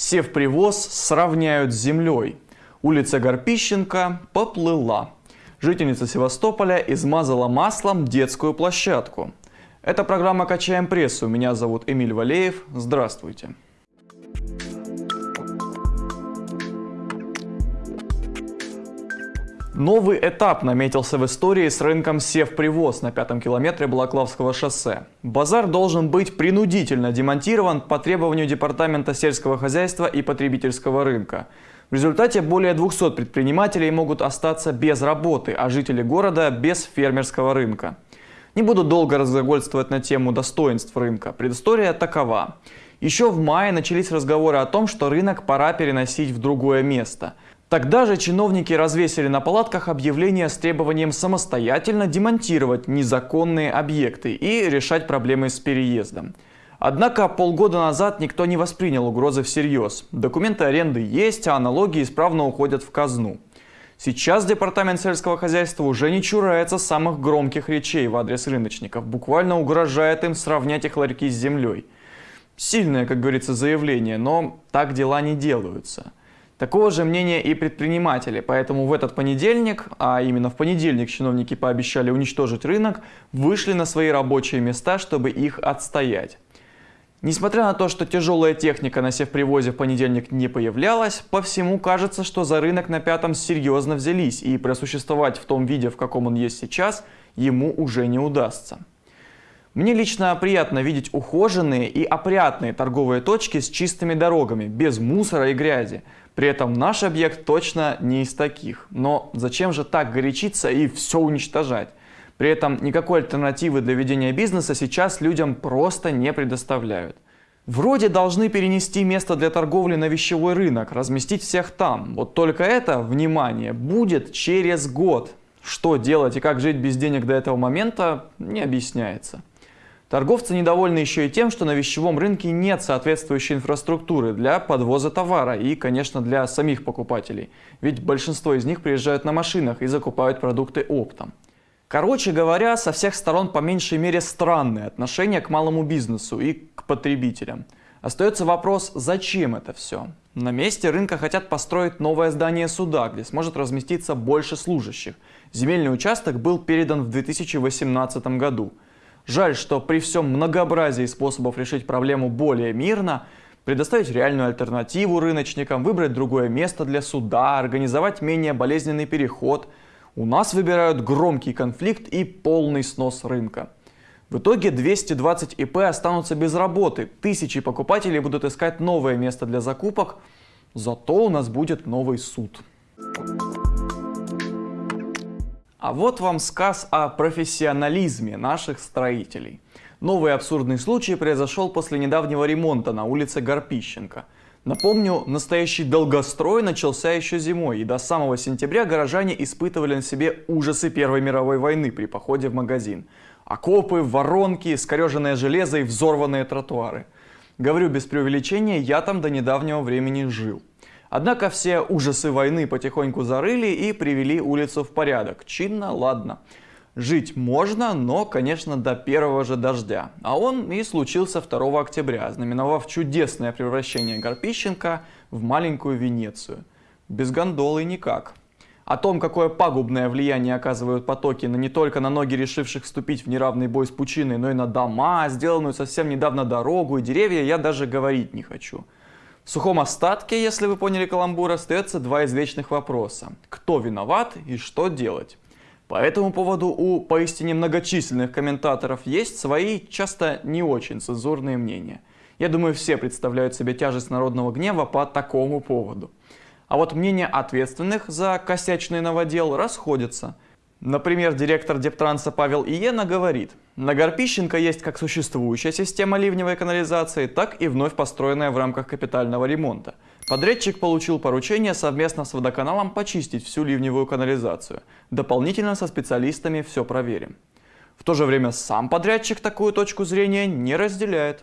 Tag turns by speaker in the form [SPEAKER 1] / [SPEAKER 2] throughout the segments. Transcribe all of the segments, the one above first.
[SPEAKER 1] Севпривоз сравняют с землей. Улица Горпищенко поплыла. Жительница Севастополя измазала маслом детскую площадку. Это программа «Качаем прессу». Меня зовут Эмиль Валеев. Здравствуйте. Новый этап наметился в истории с рынком Севпривоз на пятом километре Балаклавского шоссе. Базар должен быть принудительно демонтирован по требованию Департамента сельского хозяйства и потребительского рынка. В результате более 200 предпринимателей могут остаться без работы, а жители города без фермерского рынка. Не буду долго разглагольствовать на тему достоинств рынка. Предыстория такова. Еще в мае начались разговоры о том, что рынок пора переносить в другое место – Тогда же чиновники развесили на палатках объявления с требованием самостоятельно демонтировать незаконные объекты и решать проблемы с переездом. Однако полгода назад никто не воспринял угрозы всерьез. Документы аренды есть, а налоги исправно уходят в казну. Сейчас Департамент сельского хозяйства уже не чурается самых громких речей в адрес рыночников, буквально угрожает им сравнять их ларьки с землей. Сильное, как говорится, заявление, но так дела не делаются. Такого же мнения и предприниматели, поэтому в этот понедельник, а именно в понедельник чиновники пообещали уничтожить рынок, вышли на свои рабочие места, чтобы их отстоять. Несмотря на то, что тяжелая техника на севпривозе в понедельник не появлялась, по всему кажется, что за рынок на пятом серьезно взялись, и просуществовать в том виде, в каком он есть сейчас, ему уже не удастся. Мне лично приятно видеть ухоженные и опрятные торговые точки с чистыми дорогами, без мусора и грязи. При этом наш объект точно не из таких. Но зачем же так горячиться и все уничтожать? При этом никакой альтернативы для ведения бизнеса сейчас людям просто не предоставляют. Вроде должны перенести место для торговли на вещевой рынок, разместить всех там. Вот только это, внимание, будет через год. Что делать и как жить без денег до этого момента, не объясняется. Торговцы недовольны еще и тем, что на вещевом рынке нет соответствующей инфраструктуры для подвоза товара и, конечно, для самих покупателей. Ведь большинство из них приезжают на машинах и закупают продукты оптом. Короче говоря, со всех сторон по меньшей мере странное отношение к малому бизнесу и к потребителям. Остается вопрос, зачем это все? На месте рынка хотят построить новое здание суда, где сможет разместиться больше служащих. Земельный участок был передан в 2018 году. Жаль, что при всем многообразии способов решить проблему более мирно, предоставить реальную альтернативу рыночникам, выбрать другое место для суда, организовать менее болезненный переход, у нас выбирают громкий конфликт и полный снос рынка. В итоге 220 ИП останутся без работы, тысячи покупателей будут искать новое место для закупок, зато у нас будет новый суд. А вот вам сказ о профессионализме наших строителей. Новый абсурдный случай произошел после недавнего ремонта на улице Горпищенко. Напомню, настоящий долгострой начался еще зимой, и до самого сентября горожане испытывали на себе ужасы Первой мировой войны при походе в магазин. Окопы, воронки, скореженное железо и взорванные тротуары. Говорю без преувеличения, я там до недавнего времени жил. Однако все ужасы войны потихоньку зарыли и привели улицу в порядок. Чинно, ладно. Жить можно, но, конечно, до первого же дождя. А он и случился 2 октября, знаменовав чудесное превращение Горпищенко в маленькую Венецию. Без гондолы никак. О том, какое пагубное влияние оказывают потоки на не только на ноги решивших вступить в неравный бой с пучиной, но и на дома, сделанную совсем недавно дорогу и деревья, я даже говорить не хочу. В сухом остатке, если вы поняли каламбур, остается два извечных вопроса. Кто виноват и что делать? По этому поводу у поистине многочисленных комментаторов есть свои, часто не очень цензурные мнения. Я думаю, все представляют себе тяжесть народного гнева по такому поводу. А вот мнения ответственных за косячный новодел расходятся – Например, директор Дептранса Павел Иена говорит, на Горпищенко есть как существующая система ливневой канализации, так и вновь построенная в рамках капитального ремонта. Подрядчик получил поручение совместно с водоканалом почистить всю ливневую канализацию. Дополнительно со специалистами все проверим. В то же время сам подрядчик такую точку зрения не разделяет.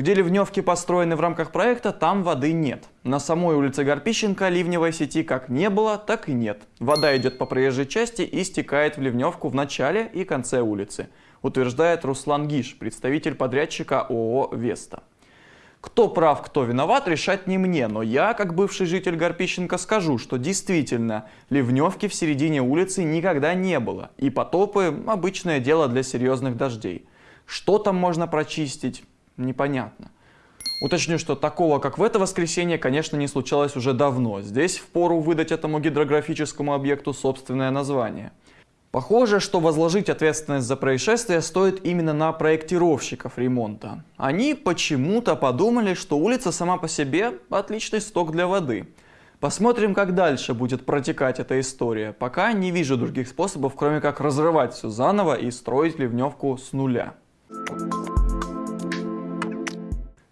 [SPEAKER 1] Где ливневки построены в рамках проекта, там воды нет. На самой улице Горпищенко ливневой сети как не было, так и нет. Вода идет по проезжей части и стекает в ливневку в начале и конце улицы, утверждает Руслан Гиш, представитель подрядчика ООО «Веста». Кто прав, кто виноват, решать не мне, но я, как бывший житель Горпищенко, скажу, что действительно ливневки в середине улицы никогда не было, и потопы – обычное дело для серьезных дождей. Что там можно прочистить, непонятно. Уточню, что такого, как в это воскресенье, конечно, не случалось уже давно. Здесь впору выдать этому гидрографическому объекту собственное название. Похоже, что возложить ответственность за происшествие стоит именно на проектировщиков ремонта. Они почему-то подумали, что улица сама по себе отличный сток для воды. Посмотрим, как дальше будет протекать эта история. Пока не вижу других способов, кроме как разрывать все заново и строить ливневку с нуля.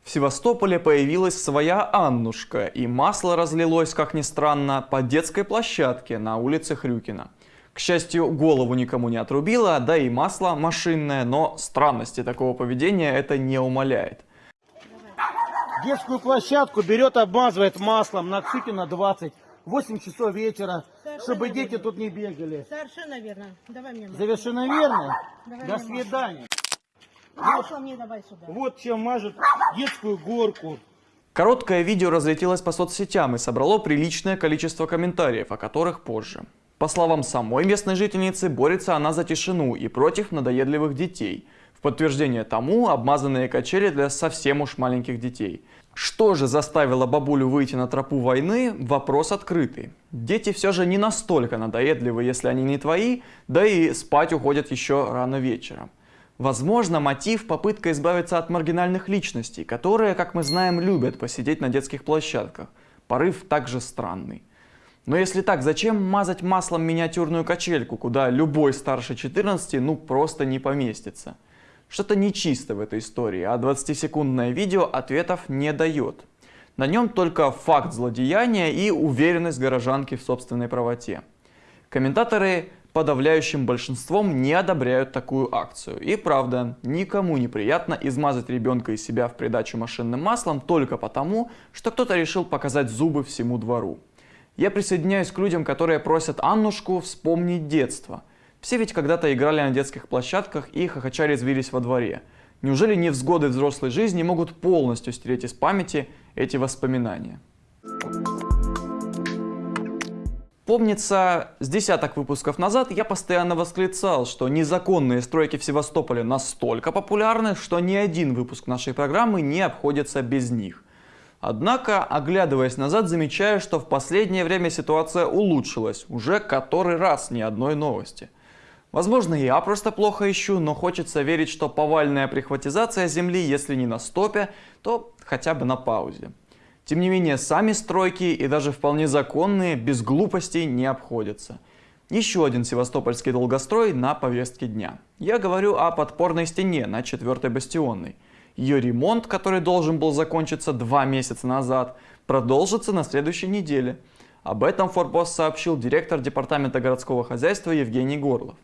[SPEAKER 1] В Севастополе появилась своя Аннушка, и масло разлилось, как ни странно, по детской площадке на улице Хрюкина. К счастью, голову никому не отрубило, да и масло машинное, но странности такого поведения это не умаляет.
[SPEAKER 2] Детскую площадку берет, обмазывает маслом на Ксюкина 20. 8 часов вечера,
[SPEAKER 3] Совершенно
[SPEAKER 2] чтобы дети
[SPEAKER 3] верно.
[SPEAKER 2] тут не бегали.
[SPEAKER 3] Совершенно верно. Давай мне масло.
[SPEAKER 2] Совершенно верно.
[SPEAKER 3] Давай
[SPEAKER 2] До свидания.
[SPEAKER 3] Масло мне давай сюда.
[SPEAKER 2] Вот чем мажет детскую горку.
[SPEAKER 1] Короткое видео разлетелось по соцсетям и собрало приличное количество комментариев, о которых позже. По словам самой местной жительницы, борется она за тишину и против надоедливых детей. В подтверждение тому обмазанные качели для совсем уж маленьких детей. Что же заставило бабулю выйти на тропу войны, вопрос открытый. Дети все же не настолько надоедливы, если они не твои, да и спать уходят еще рано вечером. Возможно, мотив – попытка избавиться от маргинальных личностей, которые, как мы знаем, любят посидеть на детских площадках. Порыв также странный. Но если так, зачем мазать маслом миниатюрную качельку, куда любой старше 14 ну просто не поместится? Что-то нечисто в этой истории, а 20-секундное видео ответов не дает. На нем только факт злодеяния и уверенность горожанки в собственной правоте. Комментаторы подавляющим большинством не одобряют такую акцию. И правда, никому неприятно измазать ребенка и себя в придачу машинным маслом только потому, что кто-то решил показать зубы всему двору. Я присоединяюсь к людям, которые просят Аннушку вспомнить детство. Все ведь когда-то играли на детских площадках и хохоча резвились во дворе. Неужели невзгоды взрослой жизни могут полностью стереть из памяти эти воспоминания? Помнится, с десяток выпусков назад я постоянно восклицал, что незаконные стройки в Севастополе настолько популярны, что ни один выпуск нашей программы не обходится без них. Однако, оглядываясь назад, замечаю, что в последнее время ситуация улучшилась, уже который раз ни одной новости. Возможно, я просто плохо ищу, но хочется верить, что повальная прихватизация земли, если не на стопе, то хотя бы на паузе. Тем не менее, сами стройки и даже вполне законные без глупостей не обходятся. Еще один севастопольский долгострой на повестке дня. Я говорю о подпорной стене на 4 бастионной. Ее ремонт, который должен был закончиться два месяца назад, продолжится на следующей неделе. Об этом Форпост сообщил директор Департамента городского хозяйства Евгений Горлов.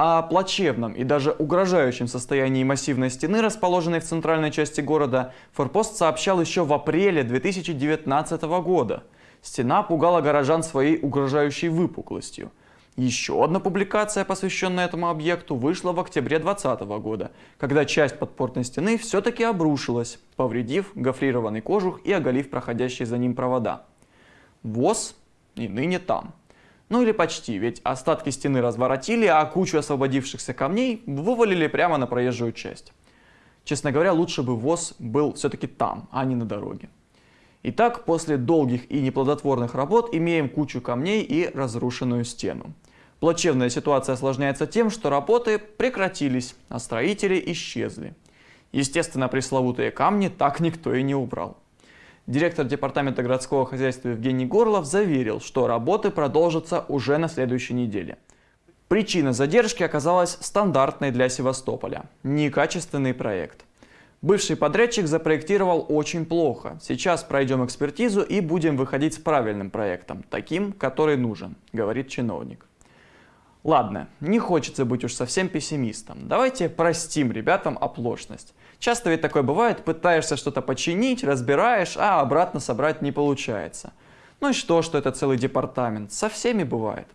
[SPEAKER 1] О плачевном и даже угрожающем состоянии массивной стены, расположенной в центральной части города, Форпост сообщал еще в апреле 2019 года. Стена пугала горожан своей угрожающей выпуклостью. Еще одна публикация, посвященная этому объекту, вышла в октябре 2020 года, когда часть подпорной стены все-таки обрушилась, повредив гофрированный кожух и оголив проходящие за ним провода. ВОЗ и ныне там. Ну или почти, ведь остатки стены разворотили, а кучу освободившихся камней вывалили прямо на проезжую часть. Честно говоря, лучше бы ВОЗ был все-таки там, а не на дороге. Итак, после долгих и неплодотворных работ имеем кучу камней и разрушенную стену. Плачевная ситуация осложняется тем, что работы прекратились, а строители исчезли. Естественно, пресловутые камни так никто и не убрал. Директор Департамента городского хозяйства Евгений Горлов заверил, что работы продолжатся уже на следующей неделе. Причина задержки оказалась стандартной для Севастополя – некачественный проект. Бывший подрядчик запроектировал очень плохо. Сейчас пройдем экспертизу и будем выходить с правильным проектом, таким, который нужен, говорит чиновник. Ладно, не хочется быть уж совсем пессимистом. Давайте простим ребятам оплошность. Часто ведь такое бывает, пытаешься что-то починить, разбираешь, а обратно собрать не получается. Ну и что, что это целый департамент? Со всеми бывает.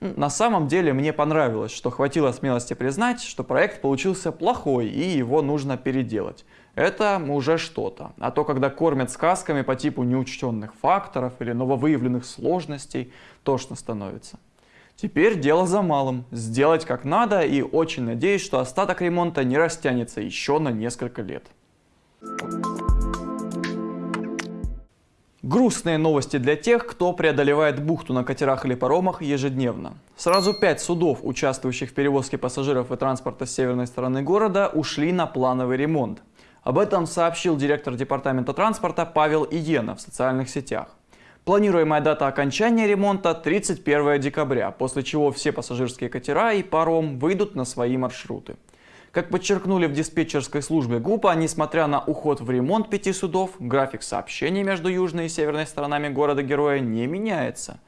[SPEAKER 1] На самом деле мне понравилось, что хватило смелости признать, что проект получился плохой и его нужно переделать. Это уже что-то. А то, когда кормят сказками по типу неучтенных факторов или нововыявленных сложностей, тошно становится. Теперь дело за малым. Сделать как надо и очень надеюсь, что остаток ремонта не растянется еще на несколько лет. Грустные новости для тех, кто преодолевает бухту на катерах или паромах ежедневно. Сразу пять судов, участвующих в перевозке пассажиров и транспорта с северной стороны города, ушли на плановый ремонт. Об этом сообщил директор департамента транспорта Павел Иена в социальных сетях. Планируемая дата окончания ремонта 31 декабря, после чего все пассажирские катера и паром выйдут на свои маршруты. Как подчеркнули в диспетчерской службе ГУПа, несмотря на уход в ремонт пяти судов, график сообщений между южной и северной сторонами города-героя не меняется.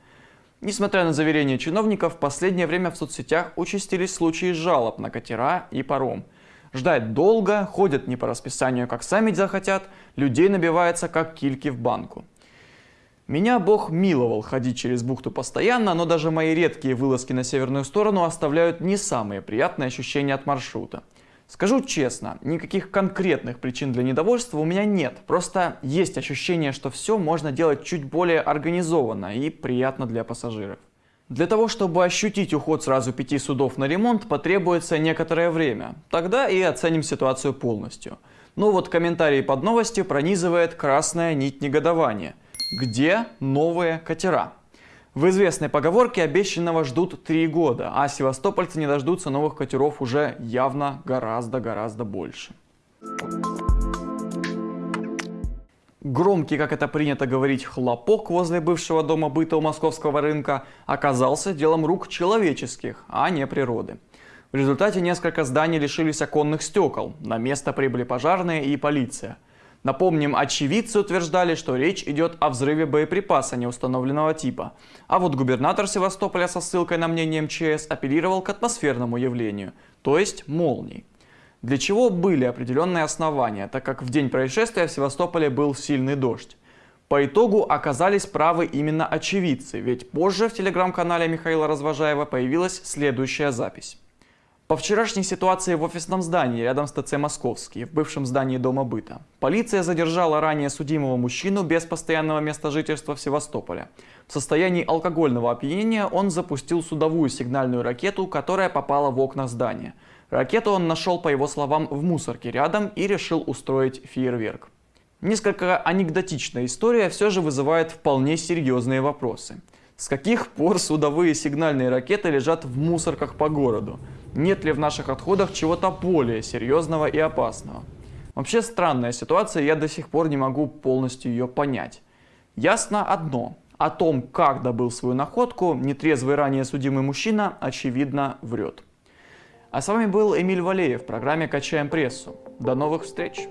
[SPEAKER 1] Несмотря на заверения чиновников, в последнее время в соцсетях участились случаи жалоб на катера и паром. Ждать долго, ходят не по расписанию, как сами захотят, людей набивается, как кильки в банку. Меня Бог миловал ходить через бухту постоянно, но даже мои редкие вылазки на северную сторону оставляют не самые приятные ощущения от маршрута. Скажу честно, никаких конкретных причин для недовольства у меня нет. Просто есть ощущение, что все можно делать чуть более организованно и приятно для пассажиров. Для того, чтобы ощутить уход сразу пяти судов на ремонт, потребуется некоторое время. Тогда и оценим ситуацию полностью. Но вот комментарий под новостью пронизывает красная нить негодования. Где новые катера? В известной поговорке обещанного ждут три года, а севастопольцы не дождутся новых катеров уже явно гораздо-гораздо больше. Громкий, как это принято говорить, хлопок возле бывшего дома быта у московского рынка оказался делом рук человеческих, а не природы. В результате несколько зданий лишились оконных стекол, на место прибыли пожарные и полиция – Напомним, очевидцы утверждали, что речь идет о взрыве боеприпаса неустановленного типа. А вот губернатор Севастополя со ссылкой на мнение МЧС апеллировал к атмосферному явлению, то есть молний. Для чего были определенные основания, так как в день происшествия в Севастополе был сильный дождь. По итогу оказались правы именно очевидцы, ведь позже в телеграм-канале Михаила Развожаева появилась следующая запись. По вчерашней ситуации в офисном здании рядом с ТЦ «Московский», в бывшем здании Дома быта, полиция задержала ранее судимого мужчину без постоянного места жительства в Севастополе. В состоянии алкогольного опьянения он запустил судовую сигнальную ракету, которая попала в окна здания. Ракету он нашел, по его словам, в мусорке рядом и решил устроить фейерверк. Несколько анекдотичная история все же вызывает вполне серьезные вопросы. С каких пор судовые сигнальные ракеты лежат в мусорках по городу? Нет ли в наших отходах чего-то более серьезного и опасного? Вообще странная ситуация, я до сих пор не могу полностью ее понять. Ясно одно. О том, как добыл свою находку, нетрезвый ранее судимый мужчина, очевидно, врет. А с вами был Эмиль Валеев в программе «Качаем прессу». До новых встреч!